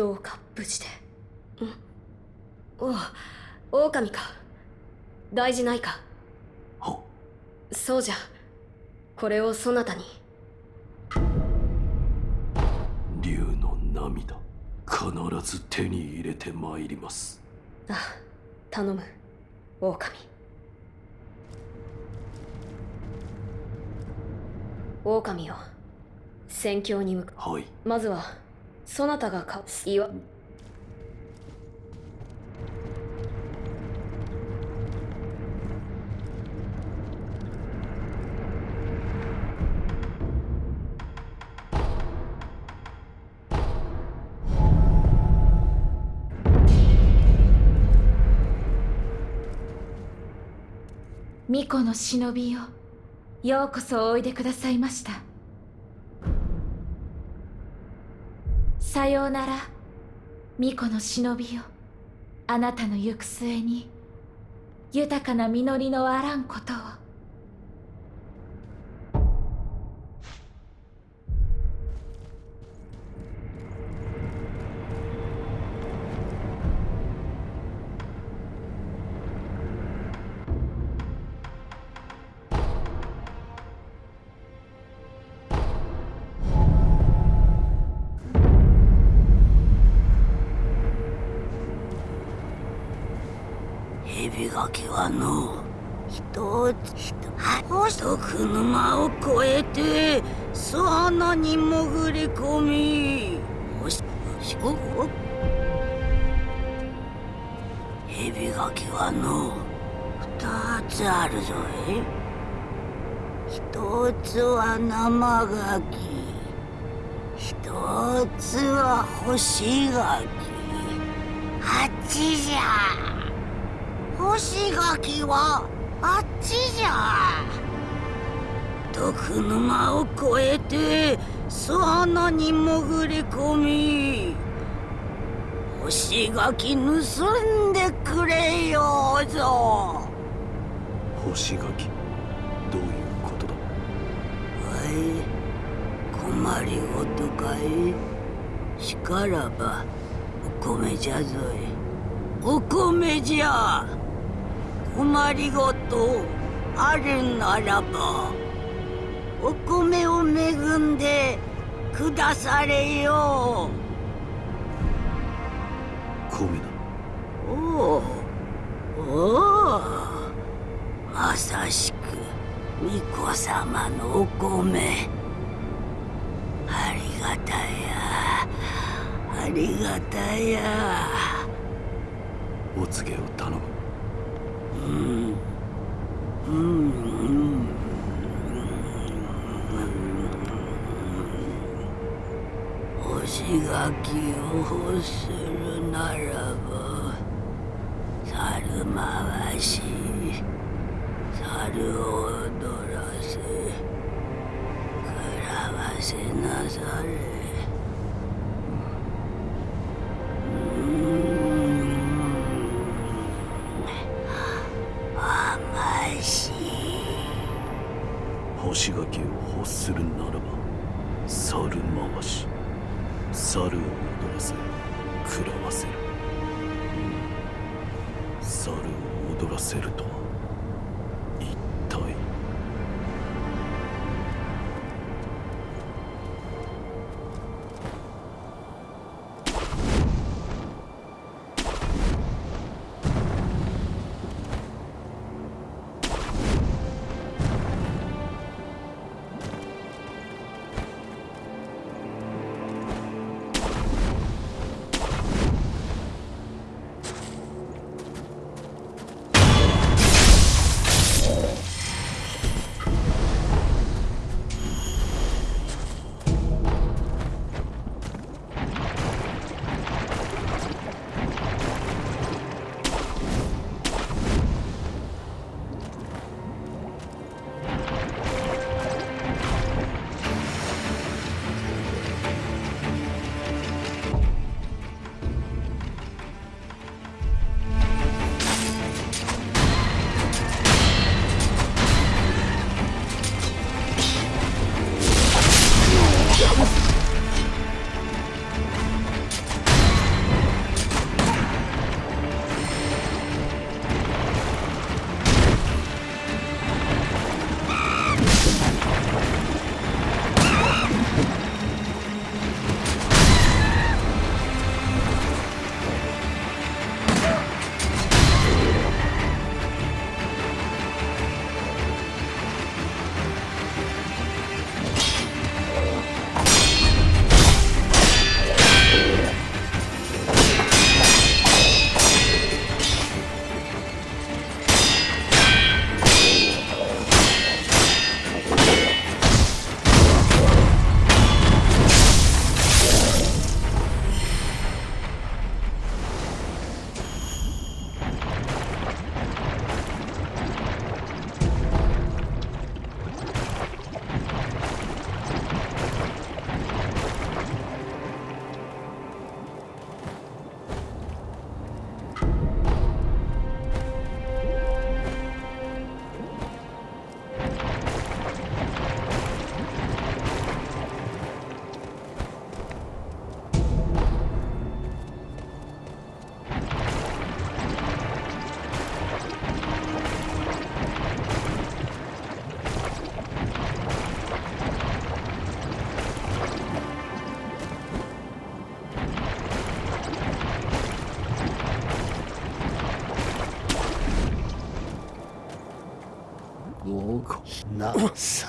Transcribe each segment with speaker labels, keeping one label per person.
Speaker 1: どうか無事でん。おう狼か。大事ないか。
Speaker 2: は
Speaker 1: そうじゃ。これをそなたに。
Speaker 2: 竜の涙。必ず手に入れてまいります。
Speaker 1: あ頼む。狼。狼よ戦況に向か
Speaker 2: はい。
Speaker 1: まずはそなたがか岩
Speaker 3: 巫女の忍びよようこそおいでくださいましたさようなら巫女の忍びよ。あなたの行く末に豊かな実りのあらんことを。
Speaker 4: 蛇垣はの一つ一つ徳沼を越えて巣穴に潜り込みおししこ蛇垣はのう二つあるぞい一つは生ガキ一つは干し柿あっちじゃ干し柿はあっちじゃ。毒沼を越えて巣穴に潜り込み干し柿盗んでくれようぞ。
Speaker 2: 干し柿どういうことだ？
Speaker 4: はい困りごとかい？しからばお米じゃぞい。お米じゃ困りごとあるならばお米を恵んでくだされよ。
Speaker 2: 米だ
Speaker 4: おおおおまさしく巫女様のお米。ありがたや。ありがたや。
Speaker 2: お告げを頼む。
Speaker 4: うんうん干し柿を欲するならば猿回し猿を踊らせ食らわせなされ。
Speaker 2: せると。Oh.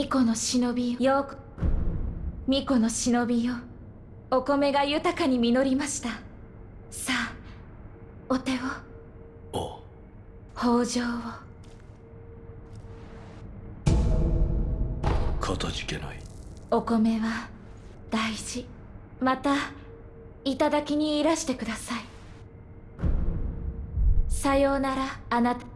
Speaker 3: 巫女の忍びよ。巫女の忍びよ。お米が豊かに実りました。さあお手を。
Speaker 2: あ
Speaker 3: 豊穣を。
Speaker 2: かたじけない。
Speaker 3: お米は大事。またいただきにいらしてください。さようならあなた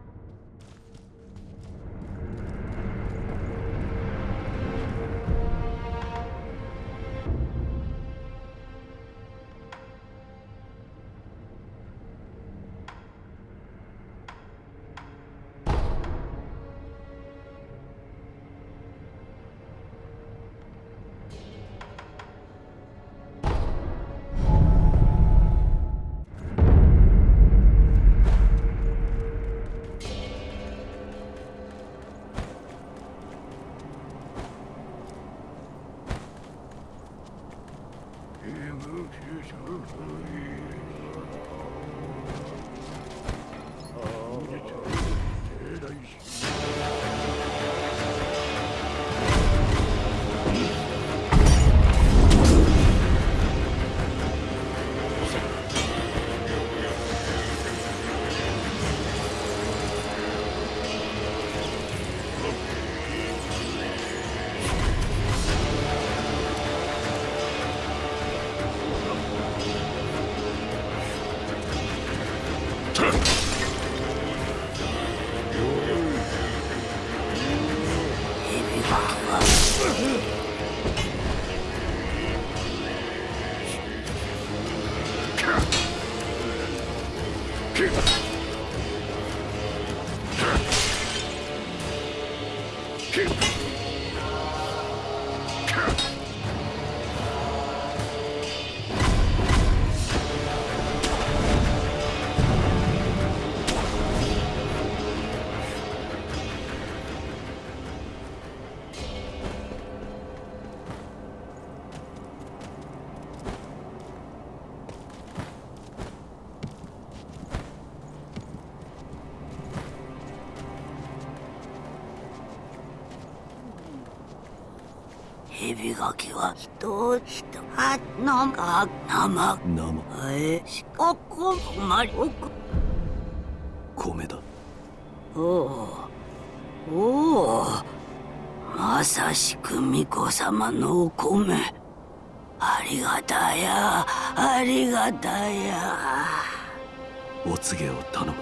Speaker 4: 蛇垣は人人はのが生
Speaker 2: 生
Speaker 4: えしここまりおく
Speaker 2: 米だ
Speaker 4: おおおおまさしく巫女様のお米ありがたやありがたや
Speaker 2: お告げを頼む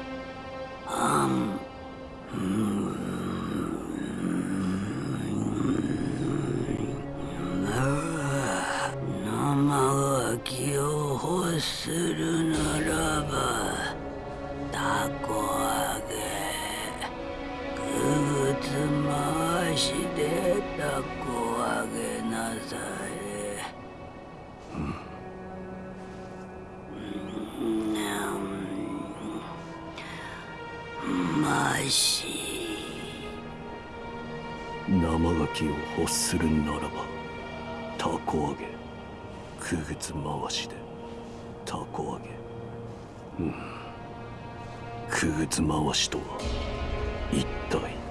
Speaker 4: たこ揚げなされまし。
Speaker 2: 生ガキを欲するならばタコ揚げ。くぐつ回しで。タコ揚げ。うん。くぐつ回しとは一体。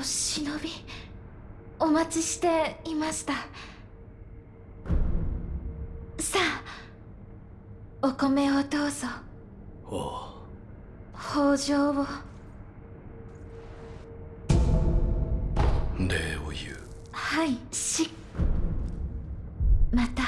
Speaker 3: の忍びお待ちしていました。さあお米をどうぞ。
Speaker 2: あ
Speaker 3: 北条を。
Speaker 2: あ礼を言う。
Speaker 3: はいしまた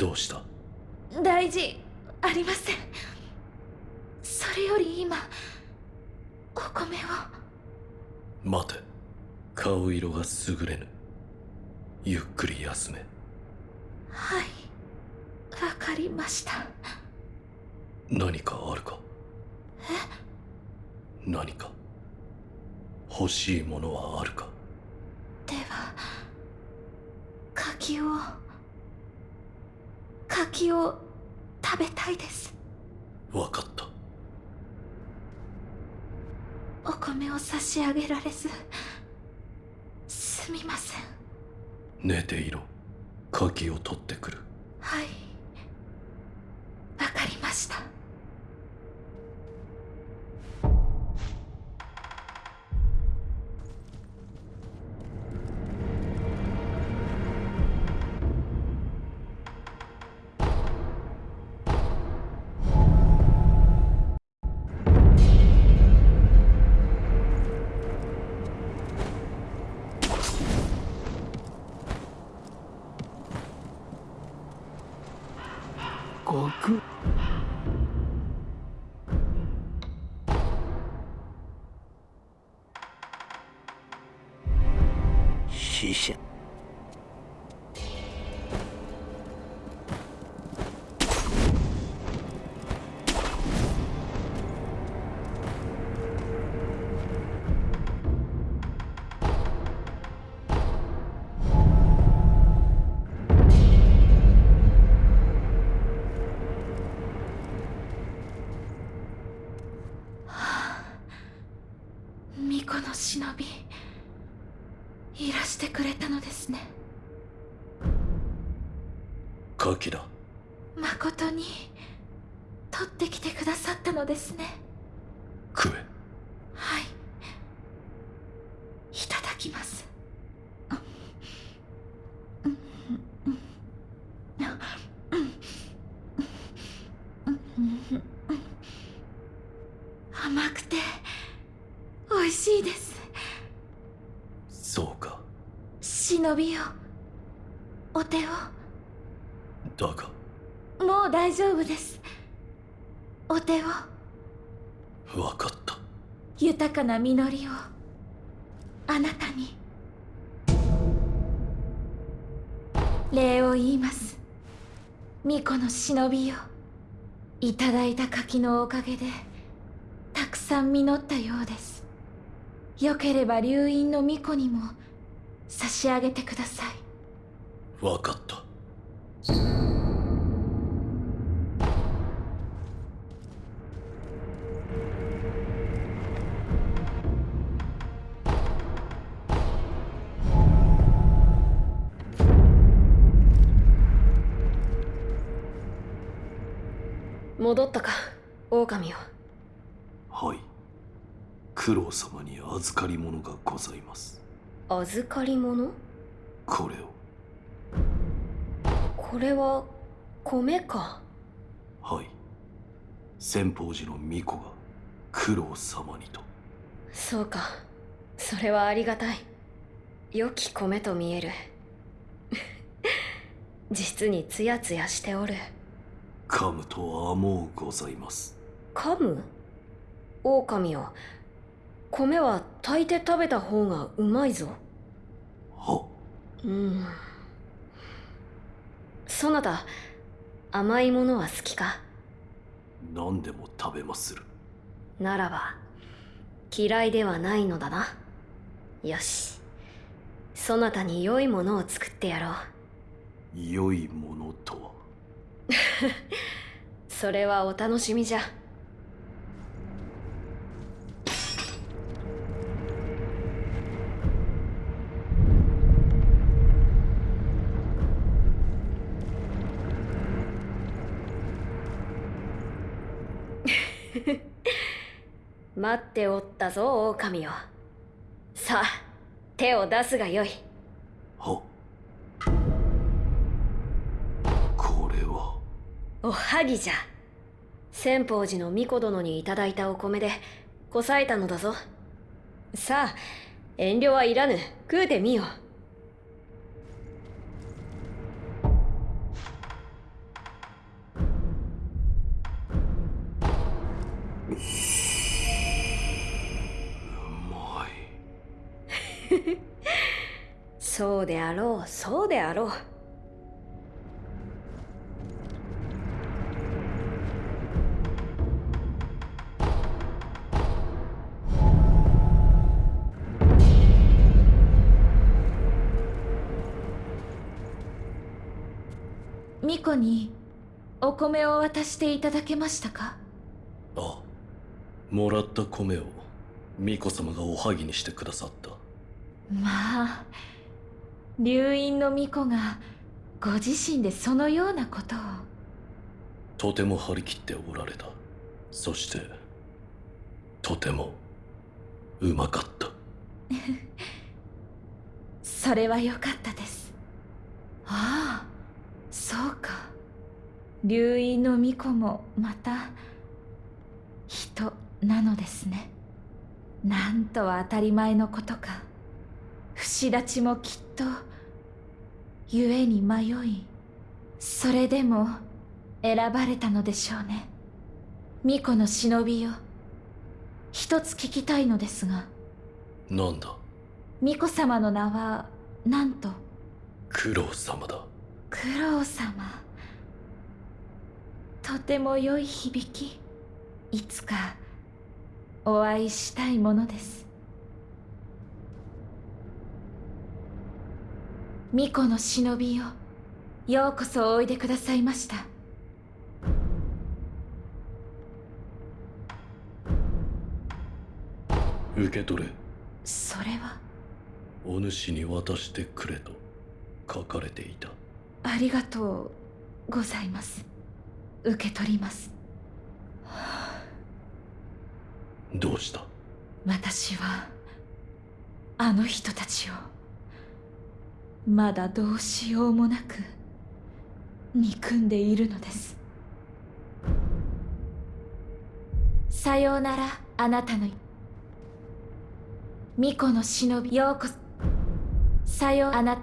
Speaker 2: どうした？
Speaker 3: 大事ありません。それより今お米を。
Speaker 2: 待て。顔色が優れぬ。ゆっくり休め。
Speaker 3: はい。わかりました。
Speaker 2: 何かあるか？何か？欲しいものはあるか？
Speaker 3: では柿を柿を食べたいです。
Speaker 2: わかった。
Speaker 3: お米を差し上げられずすみません。
Speaker 2: 寝ていろ。鍵を取ってくる。
Speaker 3: はい。わかりました
Speaker 2: 鍵だ。
Speaker 3: 誠に取ってきてくださったのですね。
Speaker 2: 食え。
Speaker 3: はい。いただきます。甘くて美味しいです。
Speaker 2: そうか。
Speaker 3: 忍びよお手を
Speaker 2: だが。
Speaker 3: もう大丈夫です。お手を。
Speaker 2: わかった。
Speaker 3: 豊かな実りを。あなたに。礼を言います。巫女の忍びよいただいた柿のおかげでたくさん実ったようです。よければ流院の巫女にも差し上げてください。
Speaker 2: わかった
Speaker 1: 戻ったか狼よ
Speaker 2: はい。九郎様に預かり物がございます。
Speaker 1: 預かり物？
Speaker 2: これを。
Speaker 1: これは米か。
Speaker 2: はい。先方寺の巫女が九郎様にと。
Speaker 1: そうか。それはありがたい。良き米と見える。実にツヤツヤしておる
Speaker 2: 噛むとはもうございます。
Speaker 1: 噛む狼よ。米は炊いて食べた方がうまいぞ。
Speaker 2: は？
Speaker 1: うん。そなた甘いものは好きか？
Speaker 2: 何でも食べまする。
Speaker 1: ならば嫌いではないのだな。よし。そなたに良いものを作ってやろう。
Speaker 2: 良いものとは？
Speaker 1: それはお楽しみじゃ。待っておったぞ狼よ。さあ手を出すがよい。
Speaker 2: はこ
Speaker 1: おはぎじゃ。千宝寺の巫女殿にいただいたお米でこさえたのだぞ。さあ遠慮はいらぬ。食うてみよ
Speaker 2: う。まい。
Speaker 1: そうであろうそうであろう
Speaker 3: にお米を渡していただけましたか？
Speaker 2: あもらった米を巫女様がおはぎにしてくださった。
Speaker 3: まあ流院の巫女がご自身でそのようなことを。
Speaker 2: とても張り切っておられた。そしてとてもうまかった。
Speaker 3: それは良かったです。ああそうか流院の巫女もまた人なのですね。なんとは当たり前のことか。節立ちもきっと故に迷いそれでも選ばれたのでしょうね。巫女の忍びよ。一つ聞きたいのですが。
Speaker 2: なんだ？
Speaker 3: 巫女様の名はなんと？
Speaker 2: 九郎様だ。
Speaker 3: 九郎様とても良い響きいつかお会いしたいものです。巫女の忍びよようこそおいでくださいました。
Speaker 2: 受け取れ。
Speaker 3: それは
Speaker 2: お主に渡してくれと書かれていた。
Speaker 3: ありがとうございます受け取ります。
Speaker 2: どうした？
Speaker 3: 私はあの人たちをまだどうしようもなく憎んでいるのです。さようならあなたの巫女の忍びようこそ。さようあな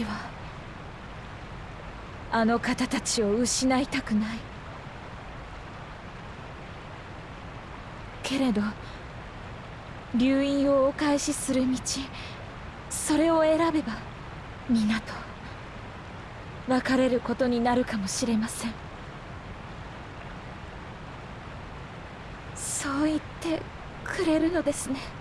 Speaker 3: 私はあの方たちを失いたくない。けれど流院をお返しする道それを選べば皆と別れることになるかもしれません。そう言ってくれるのですね。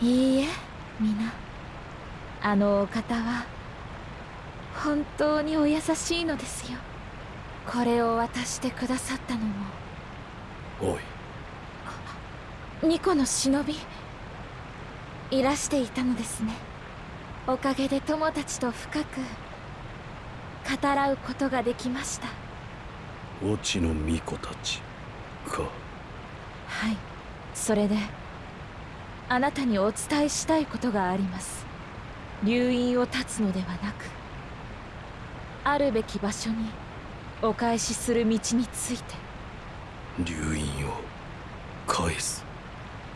Speaker 3: いいえ皆。あのお方は本当にお優しいのですよ。これを渡してくださったのも。
Speaker 2: おい。
Speaker 3: 巫女の忍び。いらしていたのですね。おかげで友たちと深く。語らうことができました。
Speaker 2: 越智の巫女たちか。
Speaker 3: はい。それであなたにお伝えしたいことがあります。留飲を断つのではなくあるべき場所にお返しする道について。
Speaker 2: 留飲を返す。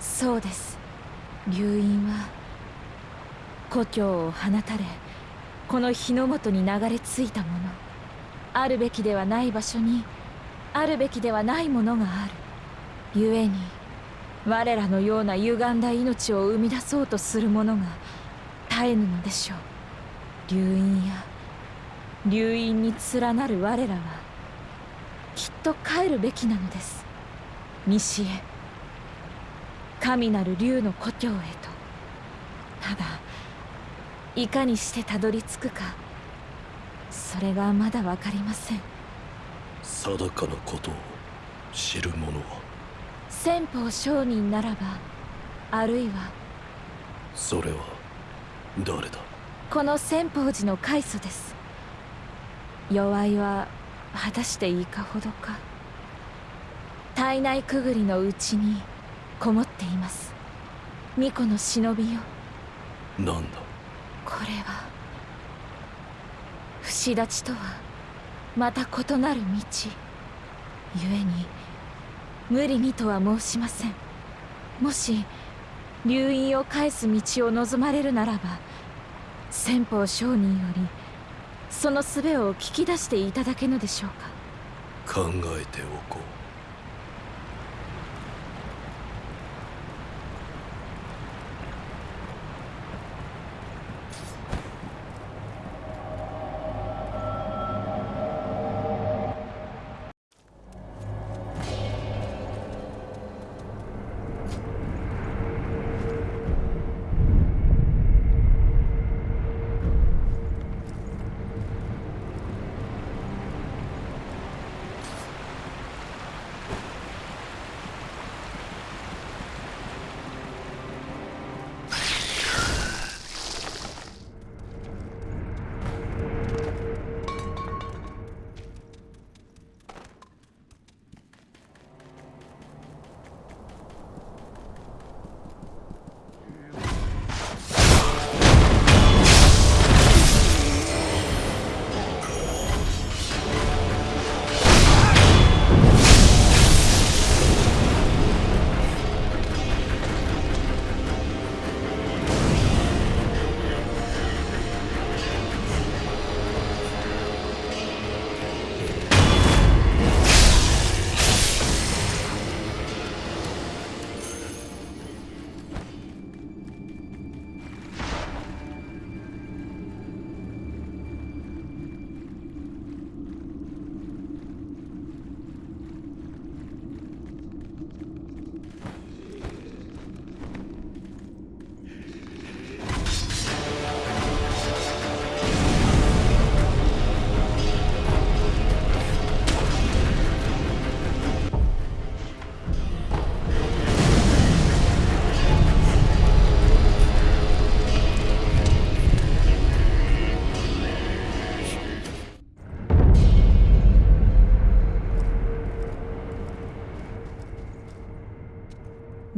Speaker 3: そうです。留飲は故郷を放たれこの日の本に流れ着いたもの。あるべきではない場所にあるべきではないものがある。故に我らのような歪んだ命を生み出そうとする者が絶えぬのでしょう。流飲や流飲に連なる我らはきっと帰るべきなのです。西へ神なる竜の故郷へと。ただいかにしてたどり着くかそれがまだ分かりません。
Speaker 2: 定かなことを知る者は
Speaker 3: 先方商人ならばあるいは
Speaker 2: それは誰だ？
Speaker 3: この先方寺の開祖です。弱いは果たしていかほどか。体内くぐりのうちにこもっています。巫女の忍びよ。
Speaker 2: なんだ？
Speaker 3: これは不死立ちとはまた異なる道。故に無理にとは申しません。もし留院を返す道を望まれるならば先方商人よりその術を聞き出していただけぬでしょうか。
Speaker 2: 考えておこう。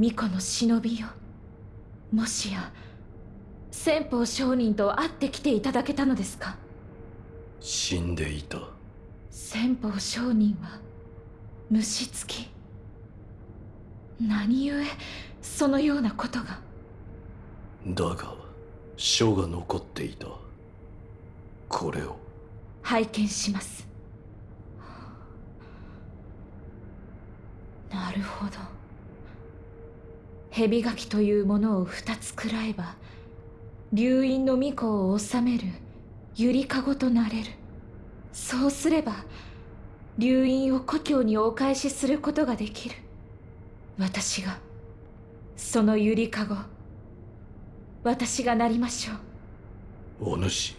Speaker 3: 巫女の忍びよ。もしや先方商人と会ってきていただけたのですか？
Speaker 2: 死んでいた。
Speaker 3: 先方商人は虫付き。何故そのようなことが？
Speaker 2: だが書が残っていた。これを。
Speaker 3: 拝見します。なるほど蛇垣というものを二つ食らえば流飲の巫女を治めるゆりかごとなれる。そうすれば流飲を故郷にお返しすることができる。私がそのゆりかご私がなりましょう。
Speaker 2: お主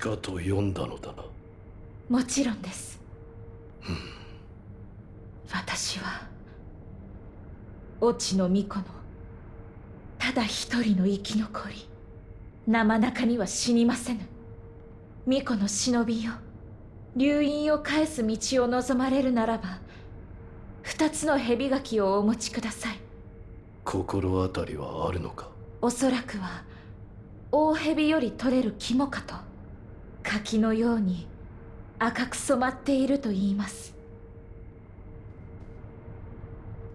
Speaker 2: 鹿と呼んだのだ。な
Speaker 3: もちろんです。私は越智の巫女の。ただ一人の生き残り。生中には死にませぬ。巫女の忍びよ。流飲を返す道を望まれるならば二つの蛇垣をお持ちください。
Speaker 2: 心当たりはあるのか？
Speaker 3: おそらくは大蛇より取れる肝かと。柿のように赤く染まっていると言います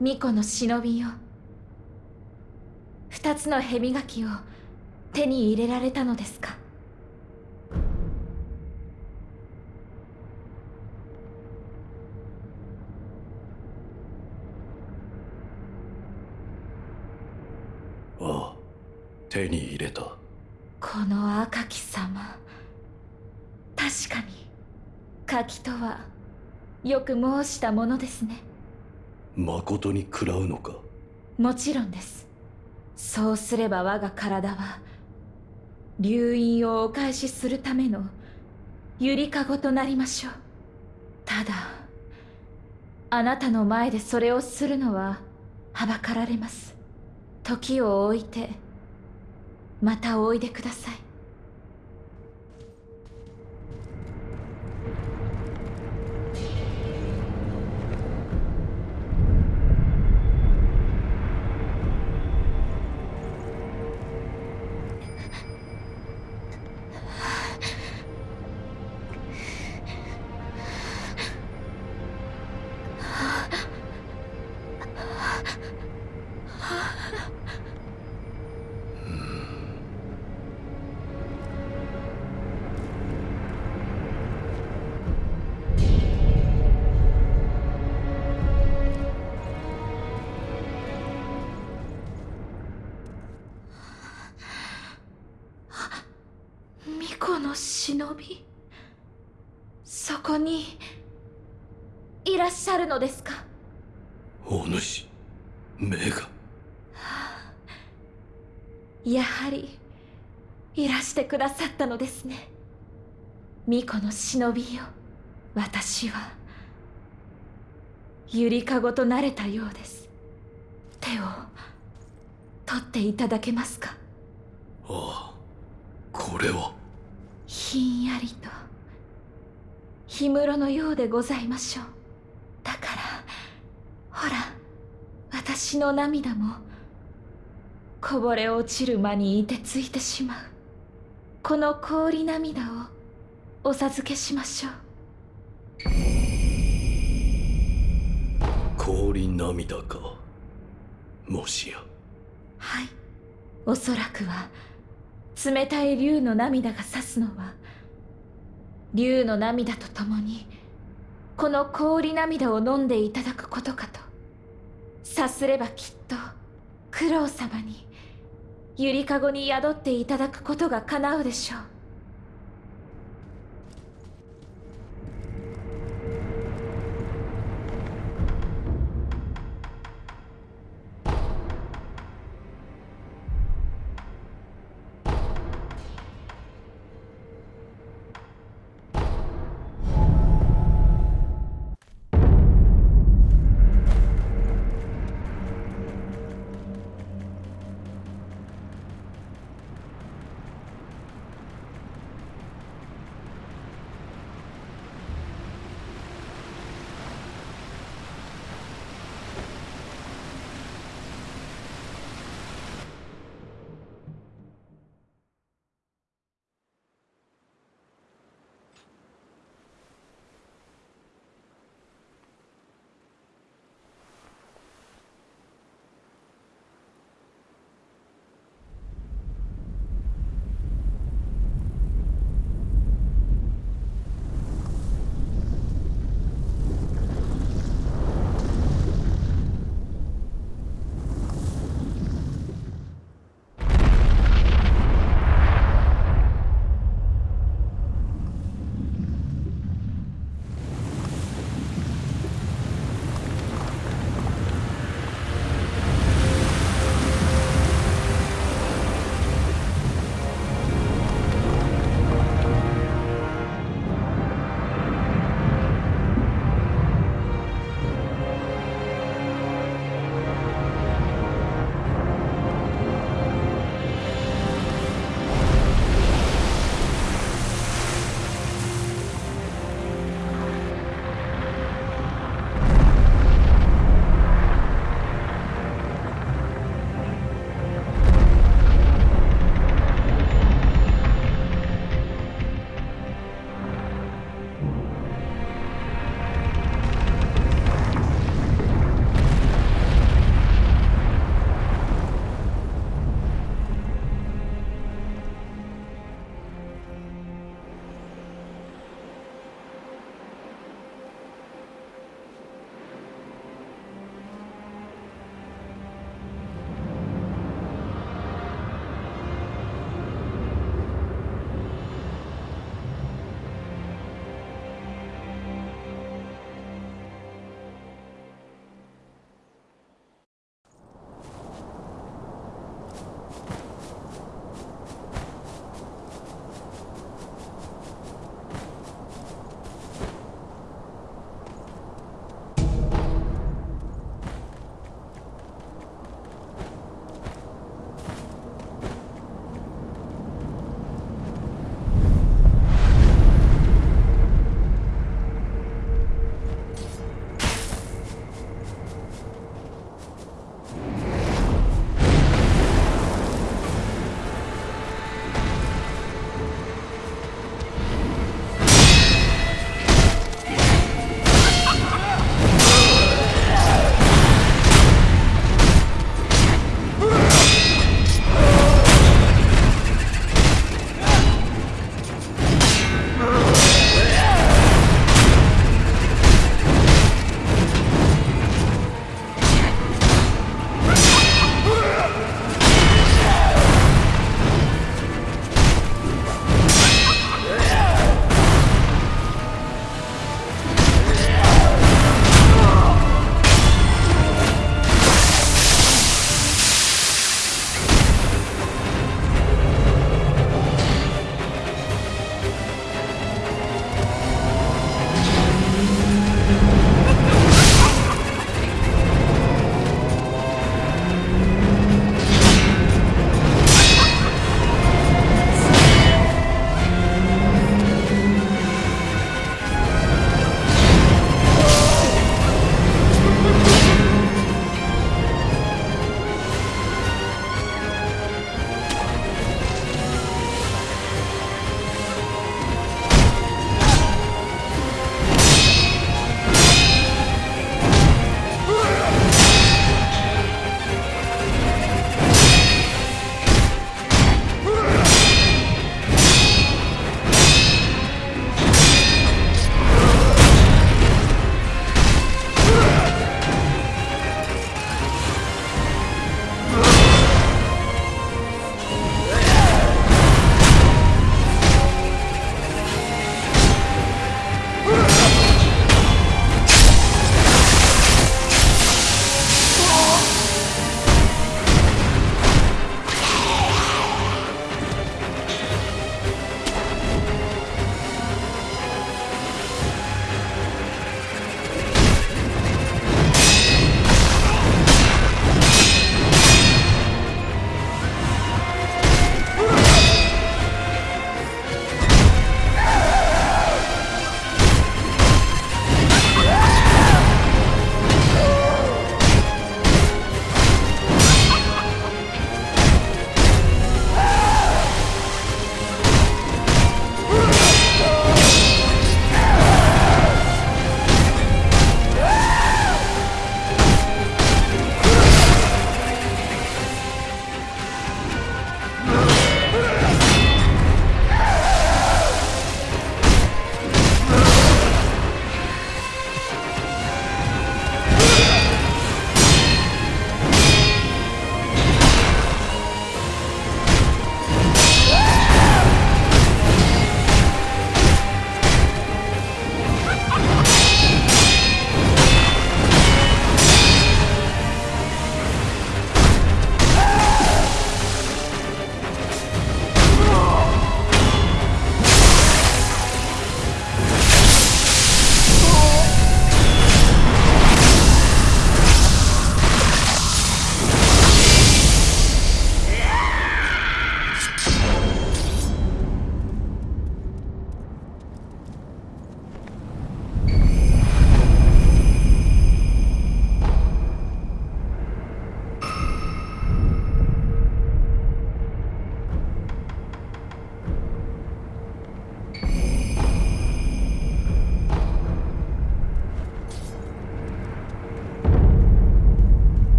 Speaker 3: 巫女の忍びよ。二つの蛇垣を手に入れられたのですか？
Speaker 2: ああ手に入れた。
Speaker 3: この赤き様。確かに柿とはよく申したものですね
Speaker 2: 誠に食らうのか？
Speaker 3: もちろんです。そうすれば我が体は流飲をお返しするためのゆりかごとなりましょう。ただあなたの前でそれをするのははばかられます。時を置いてまたおいでください。忍び？そこにいらっしゃるのですか？
Speaker 2: 目が。
Speaker 3: やはりいらしてくださったのですね。巫女の忍びよ。私はゆりかごとなれたようです。手を取っていただけますか？
Speaker 2: ああこれは。
Speaker 3: ひんやりと。氷室のようでございましょう。だからほら私の涙もこぼれ落ちる間にいてついてしまう。この氷涙をお授けしましょう。
Speaker 2: 氷涙か。もしや。
Speaker 3: はい。おそらくは冷たい竜の涙が指すのは竜の涙とともにこの氷涙を飲んでいただくことかとさすればきっと九郎様にゆりかごに宿っていただくことが叶うでしょう。